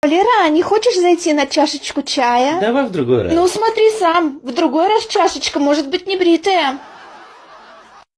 Валера, а не хочешь зайти на чашечку чая? Давай в другой раз. Ну смотри сам, в другой раз чашечка может быть не бритая.